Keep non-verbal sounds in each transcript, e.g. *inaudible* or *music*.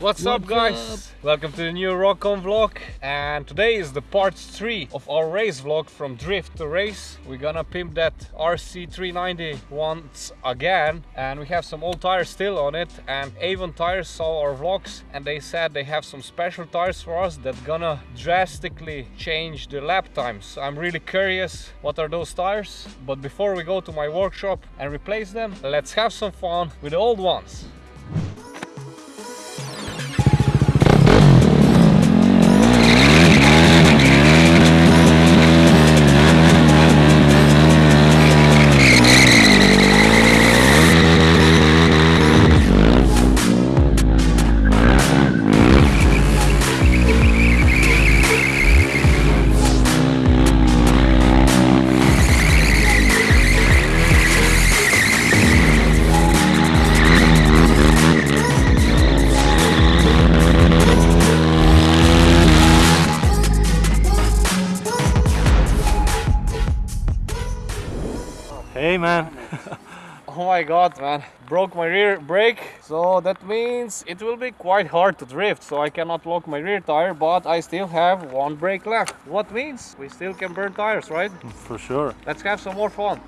What's, up guys? Welcome to the new Rockon vlog and today is the part 3 of our race vlog from drift to race. We're gonna pimp that RC390 once again and we have some old tires still on it and Avon Tires saw our vlogs and they said they have some special tires for us that gonna drastically change the lap times. I'm really curious what are those tires but before we go to my workshop and replace them let's have some fun with the old ones. My god, man. Broke my rear brake. So that means it will be quite hard to drift. So I cannot lock my rear tire, but I still have one brake left. What means we still can burn tires, right? for sure. Let's have some more fun.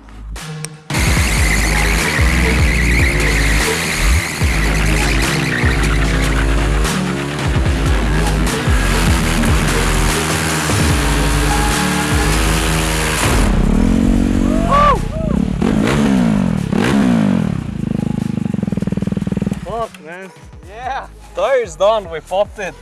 Tire's done. We popped it.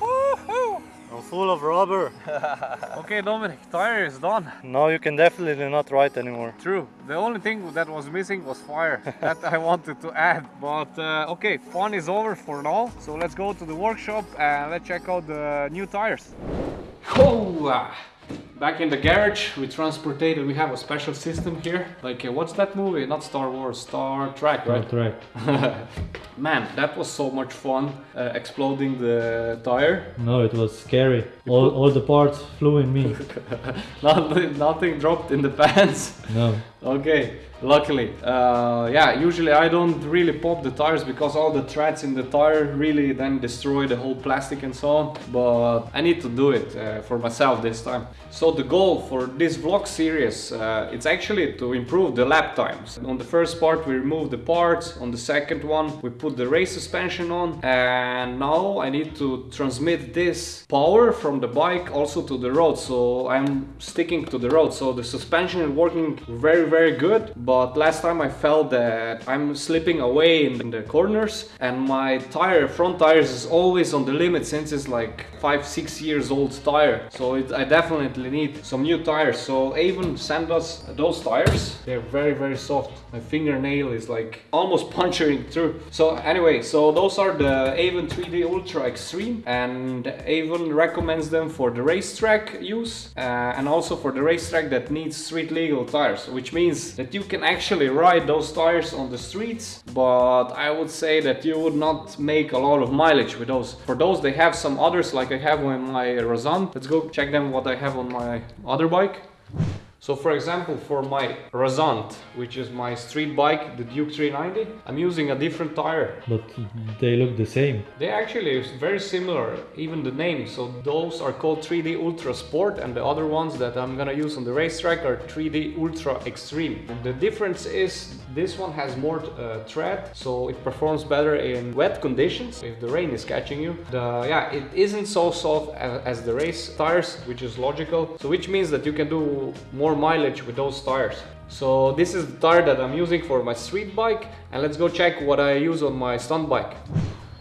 Woohoo! I'm full of rubber. *laughs* Okay, Dominic, tire is done. Now you can definitely not ride anymore. True. The only thing that was missing was fire. *laughs* that I wanted to add. But uh, okay, fun is over for now. So let's go to the workshop and let's check out the new tires. Oh, back in the garage, we transported. We have a special system here. Like, uh, what's that movie? Not Star Wars, Star Trek, right? right. *laughs* Man, that was so much fun uh, exploding the tire. No, it was scary. All, all the parts flew in me. *laughs* nothing, nothing dropped in the *laughs* pants. No. Okay, luckily. Uh, yeah, usually I don't really pop the tires because all the threads in the tire really then destroy the whole plastic and so on. But I need to do it uh, for myself this time. So the goal for this vlog series, uh, it's actually to improve the lap times. On the first part we remove the parts, on the second one we put the race suspension on and now I need to transmit this power from the bike also to the road. So I'm sticking to the road. So the suspension is working very very good but last time I felt that I'm slipping away in the corners and my tire front tires is always on the limit since it's like five six years old tire. So it, I definitely need some new tires. So Avon sent us those tires they're very very soft. My fingernail is like almost *laughs* puncturing through. So anyway so those are the Avon 3D Ultra Extreme and Avon recommends them for the racetrack use uh, and also for the racetrack that needs street legal tires which means that you can actually ride those tires on the streets but I would say that you would not make a lot of mileage with those. For those they have some others like I have on my Razan. Let's go check them what I have on my other bike so for example, for my Razant, which is my street bike, the Duke 390, I'm using a different tire. But they look the same. They actually is very similar, even the name. So those are called 3D Ultra Sport and the other ones that I'm gonna use on the racetrack are 3D Ultra Extreme. The difference is this one has more uh, tread, so it performs better in wet conditions if the rain is catching you. The, yeah, it isn't so soft as, as the race tires, which is logical. So which means that you can do more mileage with those tires. So this is the tire that I'm using for my street bike and let's go check what I use on my stunt bike.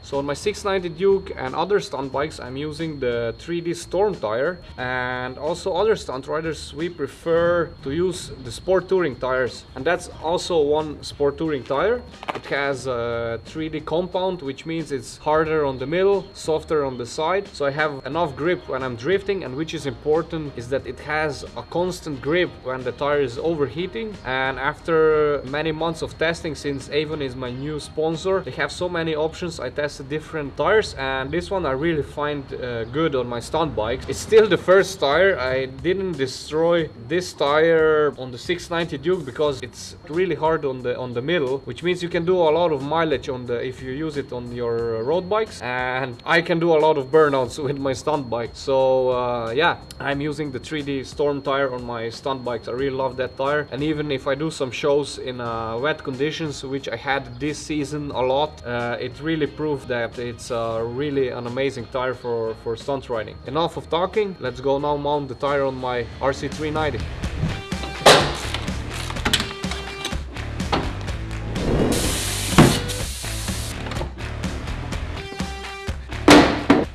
So on my 690 Duke and other stunt bikes I'm using the 3D Storm tire. And also other stunt riders we prefer to use the Sport Touring tires. And that's also one Sport Touring tire. It has a 3D compound which means it's harder on the middle, softer on the side. So I have enough grip when I'm drifting and which is important is that it has a constant grip when the tire is overheating. And after many months of testing since Avon is my new sponsor they have so many options I tested different tires and this one I really find uh, good on my stunt bikes. It's still the first tire. I didn't destroy this tire on the 690 Duke because it's really hard on the on the middle, which means you can do a lot of mileage on the if you use it on your road bikes and I can do a lot of burnouts *laughs* with my stunt bike. So uh, yeah, I'm using the 3D Storm tire on my stunt bikes. I really love that tire and even if I do some shows in uh, wet conditions, which I had this season a lot, uh, it really proved that it's uh, really an amazing tire for, for stunt riding. Enough of talking, let's go now mount the tire on my RC390.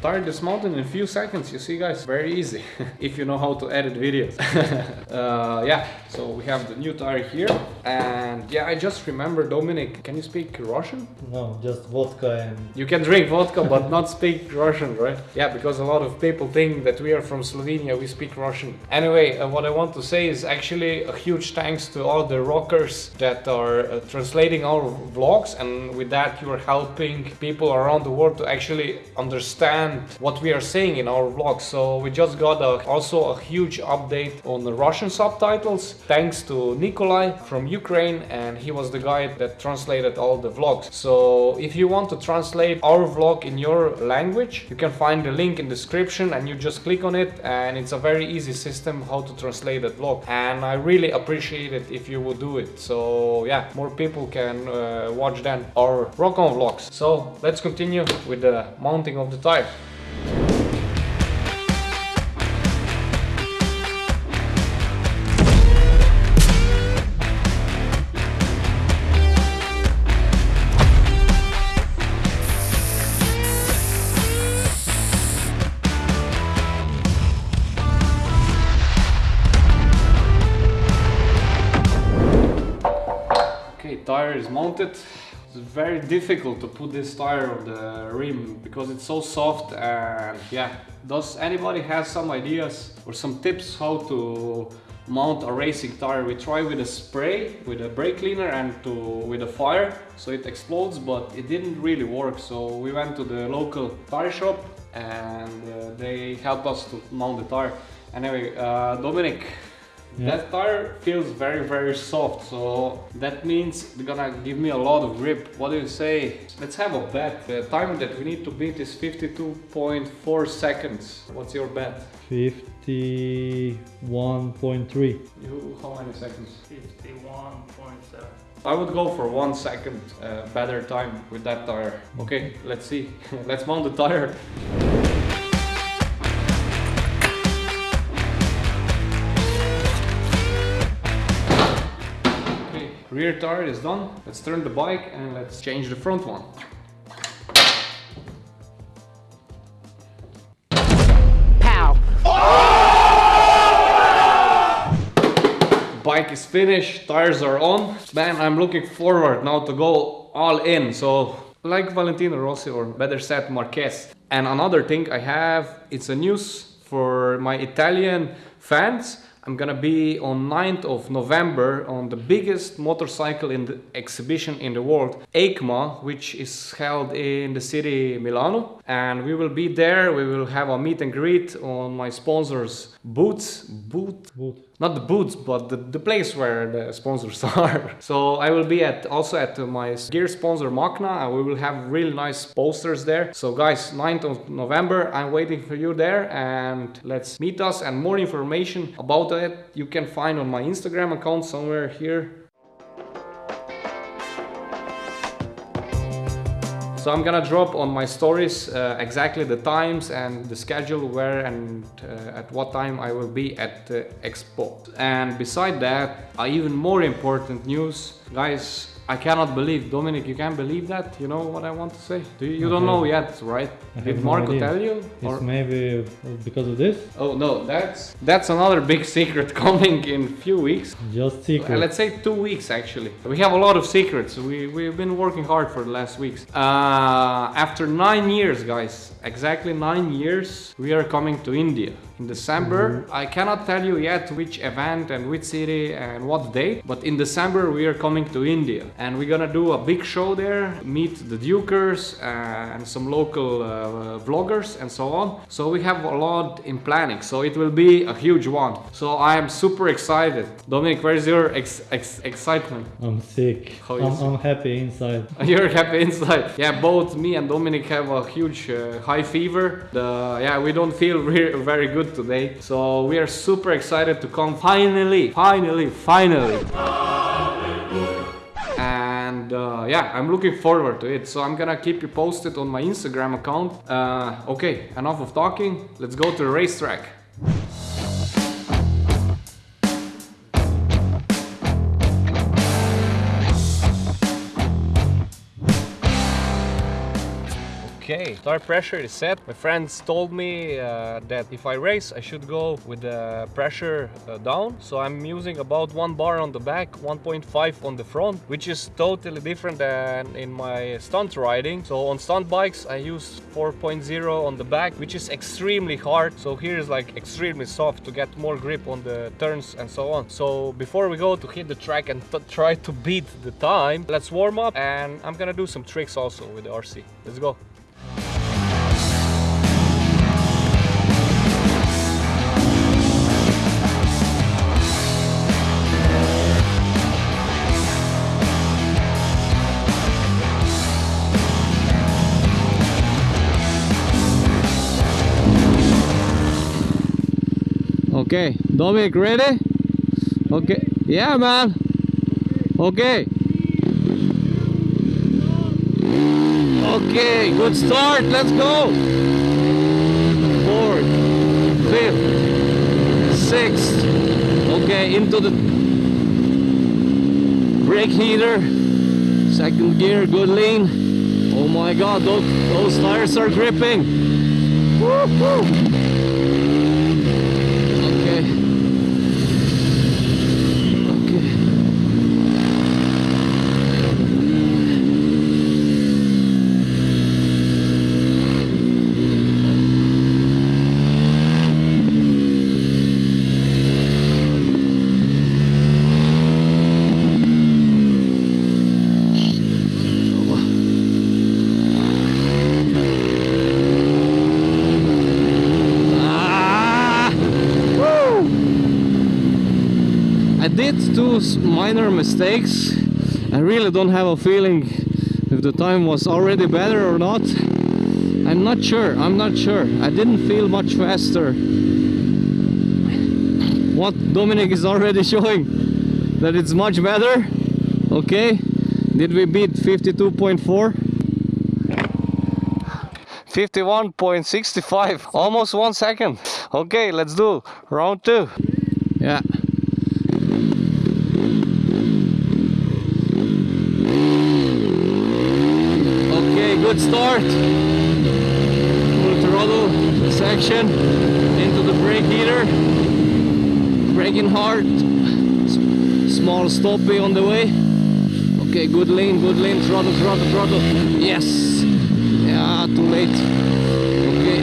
Tire dismounted in a few seconds, you see guys, very easy, *laughs* if you know how to edit videos. *laughs* uh, yeah, so we have the new tire here, and yeah, I just remember, Dominic, can you speak Russian? No, just vodka and You can drink vodka but not speak Russian, right? Yeah, because a lot of people think that we are from Slovenia, we speak Russian. Anyway, uh, what I want to say is actually a huge thanks to all the rockers that are uh, translating our vlogs, and with that, you are helping people around the world to actually understand what we are saying in our vlogs. So we just got a, also a huge update on the Russian subtitles, thanks to Nikolai from Ukraine, and he was the guy that translated all the vlogs. So if you want to translate our vlog in your language, you can find the link in description and you just click on it and it's a very easy system how to translate that vlog. And I really appreciate it if you would do it. So yeah, more people can uh, watch then our rock on vlogs. So let's continue with the mounting of the tire. Tire is mounted. It's very difficult to put this tire on the rim because it's so soft and yeah. Does anybody have some ideas or some tips how to mount a racing tire? We try with a spray, with a brake cleaner and to with a fire so it explodes but it didn't really work so we went to the local tire shop and uh, they helped us to mount the tire. Anyway, uh, Dominic, Yeah. that tire feels very very soft, so that means they're gonna give me a lot of grip. What do you say? Let's have a bet. The time that we need to beat is 52.4 seconds. What's your bet? 51.3. You, how many seconds? 51.7. I would go for one second uh, better time with that tire. Okay, let's see. *laughs* let's mount the tire. Rear tire is done. Let's turn the bike and let's change the front one. Pow. Bike is finished, tires are on. Man, I'm looking forward now to go all in. So, like Valentino Rossi or better said Marquez. And another thing I have, it's a news for my Italian fans. I'm gonna be on 9th of November on the biggest motorcycle in the exhibition in the world, EICMA, which is held in the city Milano. And we will be there, we will have a meet and greet on my sponsors' boots. booth, Good. Not the booths but the, the place where the sponsors *laughs* are. So i will be at also at my gear sponsor Magna and we will have really nice posters there. So guys 9th of november i'm waiting for you there and let's meet us. And more information about it you can find on my instagram account somewhere here So I'm gonna drop on my stories uh, exactly the times and the schedule where and uh, at what time I will be at the expo. And beside that, uh, even more important news, guys. I cannot believe, Dominic, you can't believe that? You know what I want to say? Do you, you don't know yet, right? Did no Marco idea. tell you? It's maybe because of this. Oh no, that's that's another big secret *laughs* coming in few weeks. Just secret. Let's say two weeks actually. We have a lot of secrets. We, we've been working hard for the last weeks. Uh, after nine years, guys, exactly nine years, we are coming to India in December. I cannot tell you yet which event and which city and what date, but in December we are coming to India and we're gonna do a big show there, meet the Dukers uh, and some local uh, vloggers and so on. So we have a lot in planning, so it will be a huge one. So I am super excited. Dominic, where's your ex- ex- excitement? I'm sick. How I'm. I'm happy inside. *laughs* You're happy inside. Yeah, both me and Dominic have a huge uh, high fever. The, yeah, we don't feel very good today. So we are super excited to come finally, finally, finally. And uh, yeah, I'm looking forward to it. So I'm gonna keep you posted on my Instagram account. Uh, okay, enough of talking. Let's go to the racetrack. Okay, tire pressure is set. My friends told me uh, that if I race, I should go with the pressure uh, down. So I'm using about one bar on the back, 1.5 on the front, which is totally different than in my stunt riding. So on stunt bikes, I use 4.0 on the back, which is extremely hard. So here is like extremely soft to get more grip on the turns and so on. So before we go to hit the track and try to beat the time, let's warm up and I'm gonna do some tricks also with the RC. Let's go. Okay, Dominic, ready? Okay, yeah, man. Okay. Okay, good start. Let's go. Fourth, fifth, sixth. Okay, into the brake heater. Second gear, good lean. Oh my God, those, those tires are gripping. Woo, woo. Okay. Okay. Ah! Woo! I did two minor mistakes. I really don't have a feeling if the time was already better or not. I'm not sure. I'm not sure. I didn't feel much faster. What Dominic is already *laughs* showing that it's much better. Okay. Did we beat 52.4? 51.65 *laughs* almost one second okay let's do round two yeah okay good start. Full throttle section into the brake heater. Braking hard. Small stoppy on the way. Okay good lean good lean throttle throttle throttle. Yes. Yeah, too late. Okay.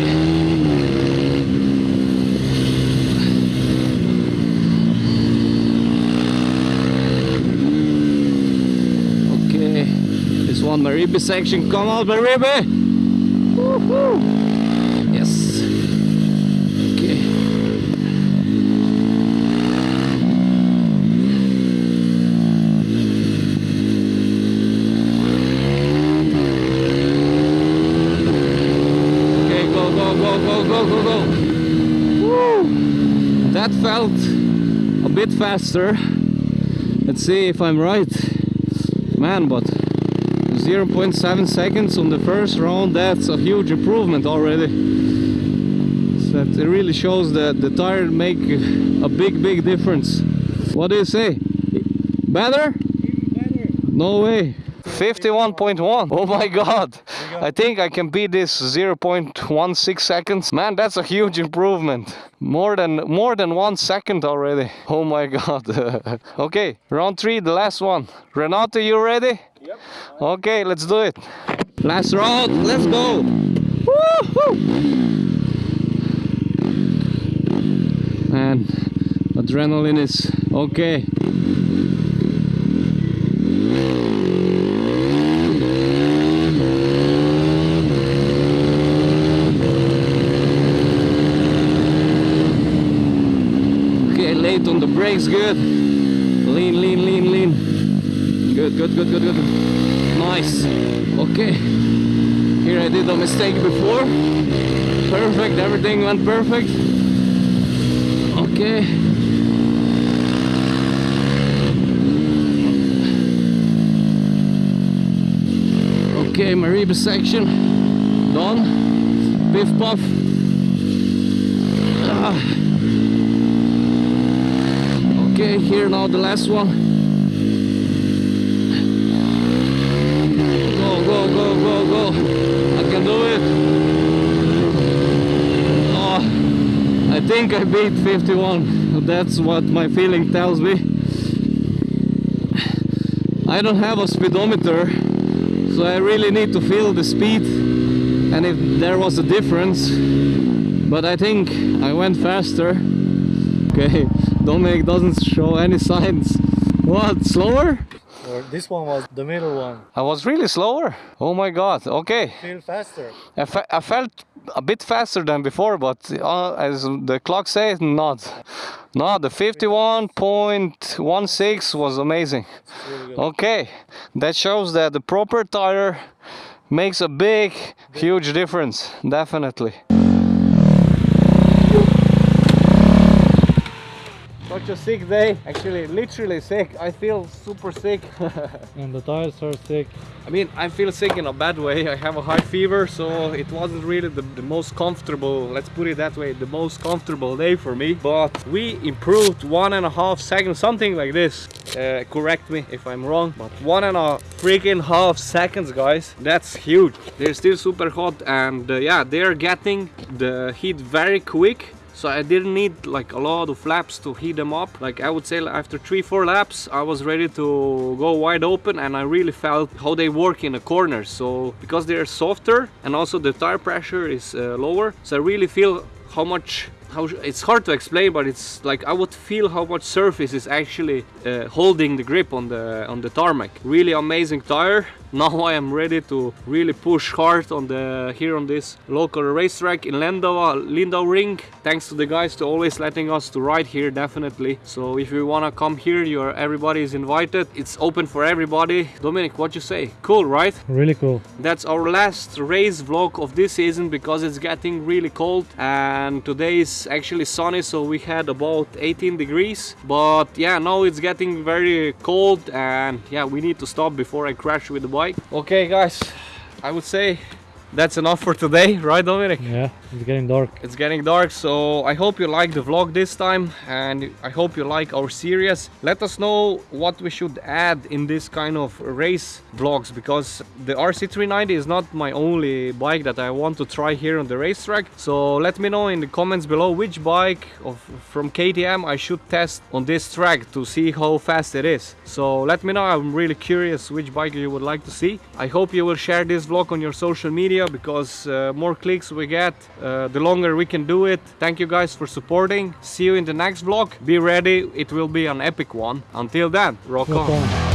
Okay. This one, Maribi section. Come on! Woohoo! Yes. Okay. Okay, go, go, go, go, go, go, go. Woo! That felt a bit faster. Let's see if I'm right. Man, but 0.7 seconds on the first round, that's a huge improvement already. So that it really shows that the tire make a big, big difference. What do you say? Better? No way. 51.1. Oh my god. I think I can beat this 0.16 seconds. Man, that's a huge improvement. More than more than 1 second already. Oh my god. *laughs* okay, round 3, the last one. Renato, you ready? Okay, let's do it. Last round. Let's go. And adrenaline is okay. Okay, late on the brakes, good. Good, good, good, good. Nice. Okay. Here I did a mistake before. Perfect, everything went perfect. Okay. Okay, Mariba section done. Biff puff. Ah. Okay, here now the last one. Go, go, go, go. I can do it. Oh, I think I beat 51. That's what my feeling tells me. I don't have a speedometer, so I really need to feel the speed and if there was a difference. But I think I went faster. Okay, *laughs* Dominic doesn't show any signs. What, slower? Or this one was the middle one. I was really slower. Oh my god, okay. Feel faster. I, fe- I felt a bit faster than before, but uh, as the clock says, not. No, the 51.16 was amazing. Really. Okay, that shows that the proper tire makes a big, huge difference, definitely. Such a sick day, actually, literally sick. I feel super sick. *laughs* And the tires are sick. I mean, I feel sick in a bad way. I have a high fever, so it wasn't really the, the most comfortable, let's put it that way, the most comfortable day for me. But we improved one and a half seconds, something like this. Uh, correct me if I'm wrong, but one and a freaking half seconds, guys. That's huge. They're still super hot, and uh, yeah, they're getting the heat very quick. So I didn't need like a lot of laps to heat them up. Like I would say after three, four laps, I was ready to go wide open and I really felt how they work in the corners. So because they're softer and also the tire pressure is uh, lower. So I really feel how much how it's hard to explain but it's like I would feel how much surface is actually uh, holding the grip on the on the tarmac really amazing tire now I am ready to really push hard on the here on this local racetrack in Lindau, Lindau Ring. Thanks to the guys to always letting us to ride here definitely. So if you want to come here you're everybody is invited. It's open for everybody. Dominic what you say? Cool right? Really cool. that's our last race vlog of this season because it's getting really cold. And today is actually sunny so we had about 18 degrees. But yeah now it's getting very cold. And yeah we need to stop before I crash with the bike okay guys. I would say that's enough for today right Dominic? Yeah, it's getting dark. it's getting dark so i hope you like the vlog this time and i hope you like our series. Let us know what we should add in this kind of race vlogs because the rc390 is not my only bike that i want to try here on the racetrack. So let me know in the comments below which bike of from ktm i should test on this track to see how fast it is. So let me know. I'm really curious which bike you would like to see. I hope you will share this vlog on your social media because uh, more clicks we get uh, the longer we can do it thank you guys for supporting. See you in the next vlog. Be ready it will be an epic one. Until then rock Rock on. on.